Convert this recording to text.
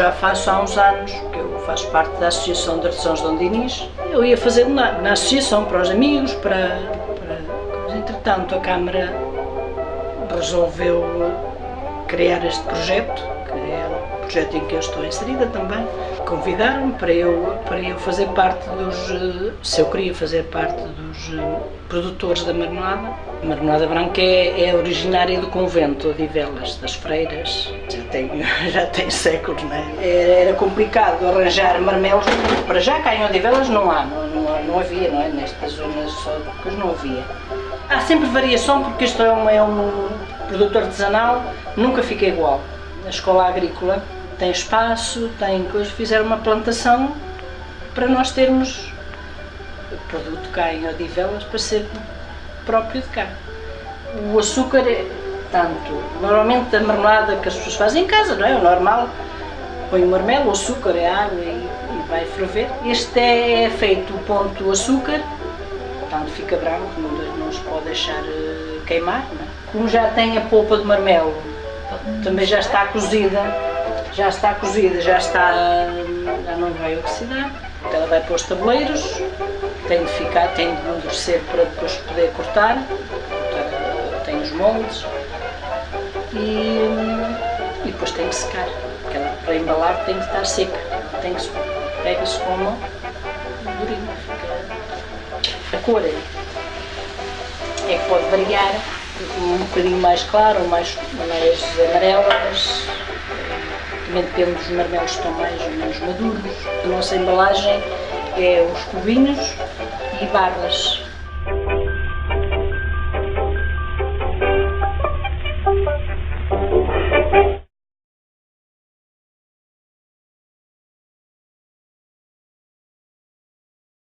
já faço há uns anos, que eu faço parte da Associação de Artesãos Dom Dinis. Eu ia fazendo na, na associação para os amigos, para, para... Entretanto, a Câmara resolveu criar este projeto, que é o projeto em que eu estou inserida também. Convidaram-me para eu, para eu fazer parte dos, se eu queria fazer parte dos eh, produtores da marmelada. A marmelada branca é, é originária do convento de Velas, das freiras, já tem, já tem séculos, não é? Era complicado arranjar marmelos, para já cá em Odivelas não há, não, não, não havia, não é? Nestas zonas só, não havia. Há sempre variação porque isto é um, é um produto artesanal, nunca fica igual. A escola agrícola tem espaço, tem coisas, fizeram uma plantação para nós termos produto cá em Odivelas para ser próprio de cá. O açúcar é tanto, normalmente a marmelada que as pessoas fazem em casa, não é? O normal, põe o marmelo, o açúcar, é água e, e vai ferver. Este é feito o ponto açúcar, tanto fica branco, não, não se pode deixar eh, queimar, não é? Como já tem a polpa de marmelo, também já está cozida, já está cozida, já está, já não vai oxidar. Ela vai para os tabuleiros, tem de ficar, tem de endurecer para depois poder cortar, tem os moldes e, e depois tem que secar, porque ela para embalar tem que estar seca, tem que pega-se com a mão, fica a cor é que pode variar, um bocadinho mais claro mais, mais amarelas, mas também depende dos marmelos que estão mais ou menos maduros. A nossa embalagem é os cubinhos e barras.